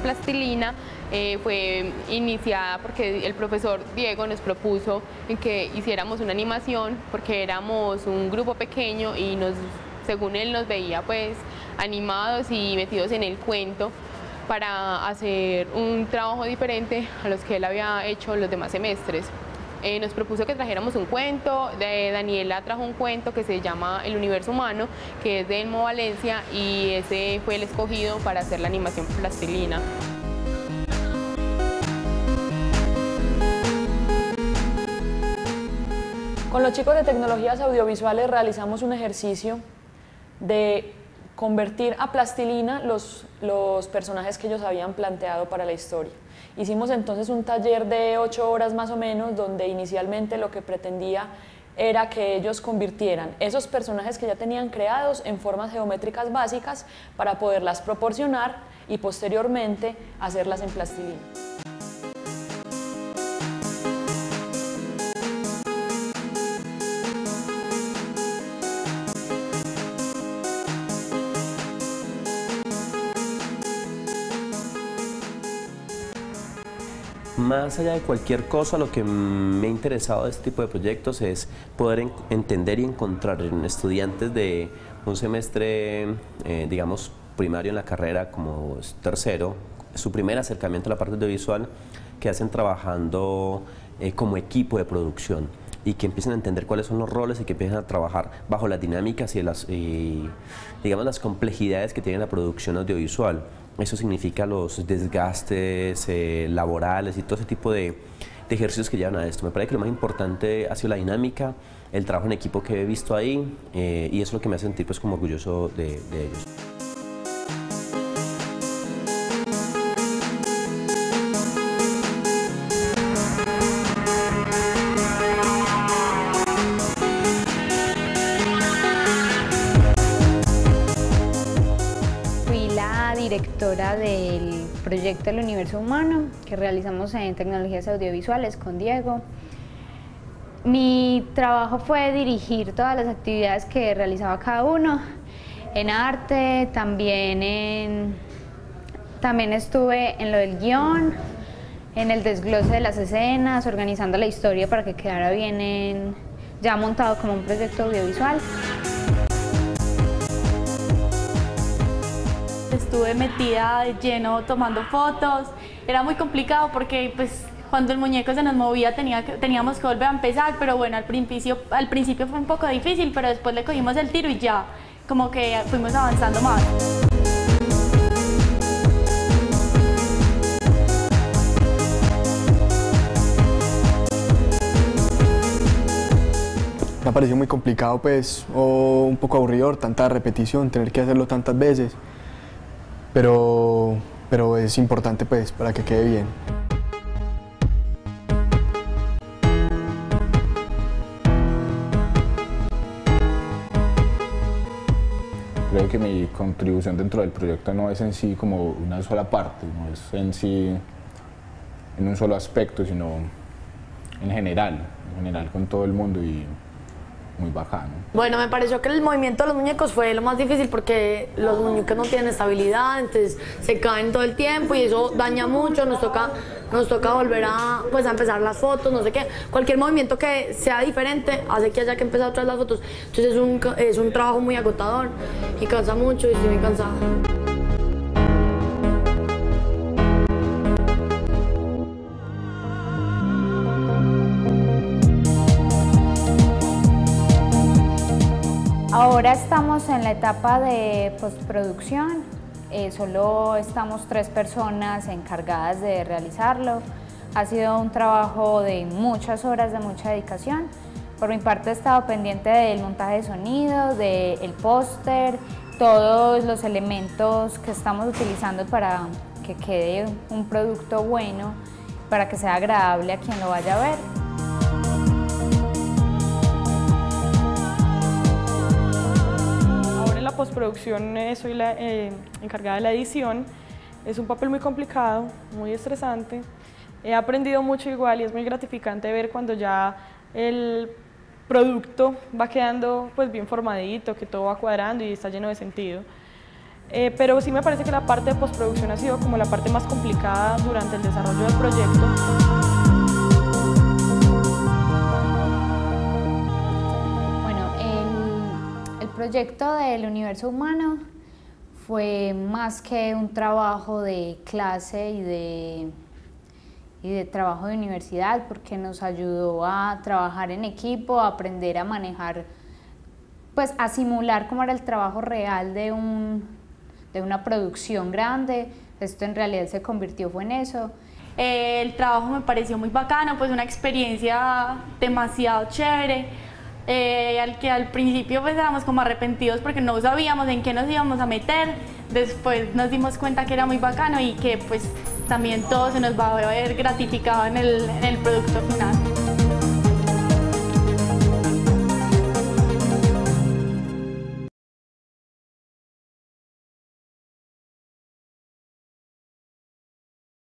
plastilina eh, fue iniciada porque el profesor Diego nos propuso que hiciéramos una animación porque éramos un grupo pequeño y nos, según él nos veía pues animados y metidos en el cuento para hacer un trabajo diferente a los que él había hecho los demás semestres. Eh, nos propuso que trajéramos un cuento, Daniela trajo un cuento que se llama El Universo Humano, que es de Elmo Valencia y ese fue el escogido para hacer la animación plastilina. Con los chicos de tecnologías audiovisuales realizamos un ejercicio de convertir a plastilina los, los personajes que ellos habían planteado para la historia. Hicimos entonces un taller de ocho horas más o menos, donde inicialmente lo que pretendía era que ellos convirtieran esos personajes que ya tenían creados en formas geométricas básicas para poderlas proporcionar y posteriormente hacerlas en plastilina. Más allá de cualquier cosa, lo que me ha interesado de este tipo de proyectos es poder entender y encontrar en estudiantes de un semestre, eh, digamos, primario en la carrera como tercero, su primer acercamiento a la parte audiovisual, que hacen trabajando eh, como equipo de producción y que empiecen a entender cuáles son los roles y que empiecen a trabajar bajo las dinámicas y las, digamos, las complejidades que tiene la producción audiovisual. Eso significa los desgastes eh, laborales y todo ese tipo de, ejercicios que llevan a esto. Me parece que lo más importante ha sido la dinámica, el trabajo en equipo que he visto ahí eh, y eso es lo que me hace sentir pues, como orgulloso de ellos. Directora del proyecto del universo humano que realizamos en tecnologías audiovisuales con Diego. Mi trabajo fue dirigir todas las actividades que realizaba cada uno, en arte, también, en, también estuve en lo del guion, en el desglose de las escenas, organizando la historia para que quedara bien ya montado como un proyecto audiovisual. Estuve metida de lleno tomando fotos, era muy complicado porque pues cuando el muñeco se nos movía tenía teníamos que volver a empezar, pero bueno, al principio, al principio fue un poco difícil, pero después le cogimos el tiro y ya como que fuimos avanzando más. Me ha parecido muy complicado pues, o un poco aburrido tanta repetición, tener que hacerlo tantas veces pero, pero es importante pues para que quede bien. Creo que mi contribución dentro del proyecto no es en sí como una sola parte, no es en sí en un solo aspecto, sino en general, en general con todo el mundo y muy bajano. Bueno, me pareció que el movimiento de los muñecos fue lo más difícil porque los muñecos no tienen estabilidad, entonces se caen todo el tiempo y eso daña mucho, nos toca, nos toca volver a, pues, a empezar las fotos, no sé qué. Cualquier movimiento que sea diferente hace que haya que empezar otra vez las fotos. Entonces es un, es un trabajo muy agotador y cansa mucho y estoy muy cansada. Ahora estamos en la etapa de postproducción, eh, solo estamos tres personas encargadas de realizarlo. Ha sido un trabajo de muchas horas, de mucha dedicación. Por mi parte he estado pendiente del montaje de sonido, del póster, todos los elementos que estamos utilizando para que quede un producto bueno, para que sea agradable a quien lo vaya a ver. Postproducción eh, soy la eh, encargada de la edición. Es un papel muy complicado, muy estresante. He aprendido mucho igual y es muy gratificante ver cuando ya el producto va quedando pues bien formadito, que todo va cuadrando y está lleno de sentido. Eh, pero sí me parece que la parte de postproducción ha sido como la parte más complicada durante el desarrollo del proyecto. Proyecto del universo humano fue más que un trabajo de clase y de, y de trabajo de universidad porque nos ayudó a trabajar en equipo, a aprender a manejar, pues a simular cómo era el trabajo real de, un, de una producción grande. Esto en realidad se convirtió fue en eso. El trabajo me pareció muy bacano, pues una experiencia demasiado chévere. Eh, al que al principio pues éramos como arrepentidos porque no sabíamos en qué nos íbamos a meter, después nos dimos cuenta que era muy bacano y que pues también todo se nos va a ver gratificado en el producto final.